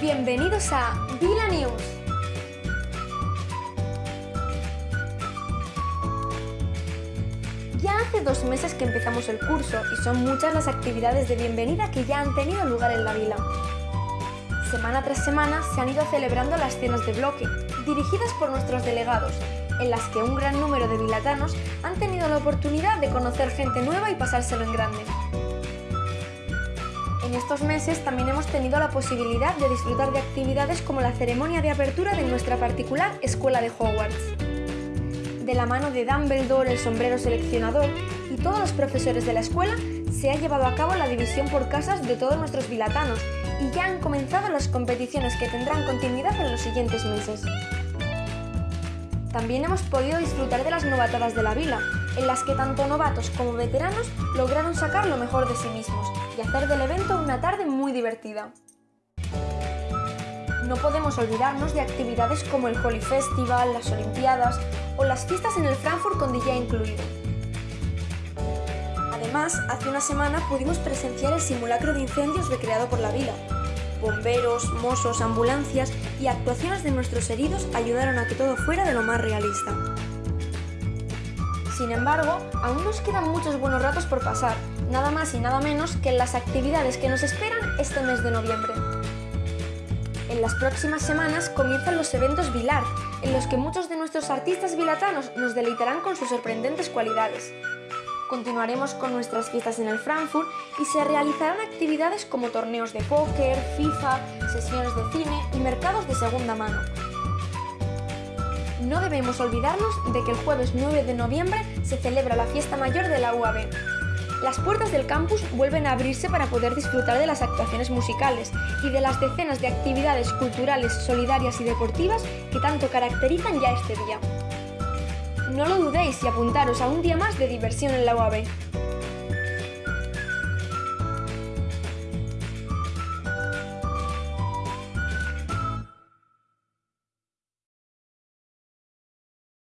Bienvenidos a Vila News. Ya hace dos meses que empezamos el curso y son muchas las actividades de bienvenida que ya han tenido lugar en la vila. Semana tras semana se han ido celebrando las cenas de bloque, dirigidas por nuestros delegados, en las que un gran número de vilatanos han tenido la oportunidad de conocer gente nueva y pasárselo en grande. En estos meses también hemos tenido la posibilidad de disfrutar de actividades como la ceremonia de apertura de nuestra particular Escuela de Hogwarts. De la mano de Dumbledore, el sombrero seleccionador y todos los profesores de la escuela, se ha llevado a cabo la división por casas de todos nuestros vilatanos y ya han comenzado las competiciones que tendrán continuidad en los siguientes meses. También hemos podido disfrutar de las novatadas de la vila, en las que tanto novatos como veteranos lograron sacar lo mejor de sí mismos y hacer del evento una tarde muy divertida. No podemos olvidarnos de actividades como el Holy Festival, las Olimpiadas o las fiestas en el Frankfurt con DJ incluido. Además, hace una semana pudimos presenciar el simulacro de incendios recreado por la vila, bomberos, mozos, ambulancias y actuaciones de nuestros heridos ayudaron a que todo fuera de lo más realista. Sin embargo, aún nos quedan muchos buenos ratos por pasar, nada más y nada menos que en las actividades que nos esperan este mes de noviembre. En las próximas semanas comienzan los eventos Vilar, en los que muchos de nuestros artistas vilatanos nos deleitarán con sus sorprendentes cualidades. Continuaremos con nuestras fiestas en el Frankfurt y se realizarán actividades como torneos de póker, FIFA, sesiones de cine y mercados de segunda mano. No debemos olvidarnos de que el jueves 9 de noviembre se celebra la fiesta mayor de la UAB. Las puertas del campus vuelven a abrirse para poder disfrutar de las actuaciones musicales y de las decenas de actividades culturales, solidarias y deportivas que tanto caracterizan ya este día. No lo dudéis y apuntaros a un día más de diversión en la UAB.